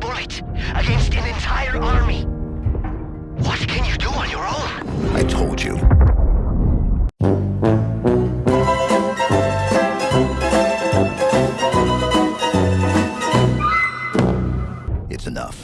fight against an entire army. What can you do on your own? I told you. It's enough.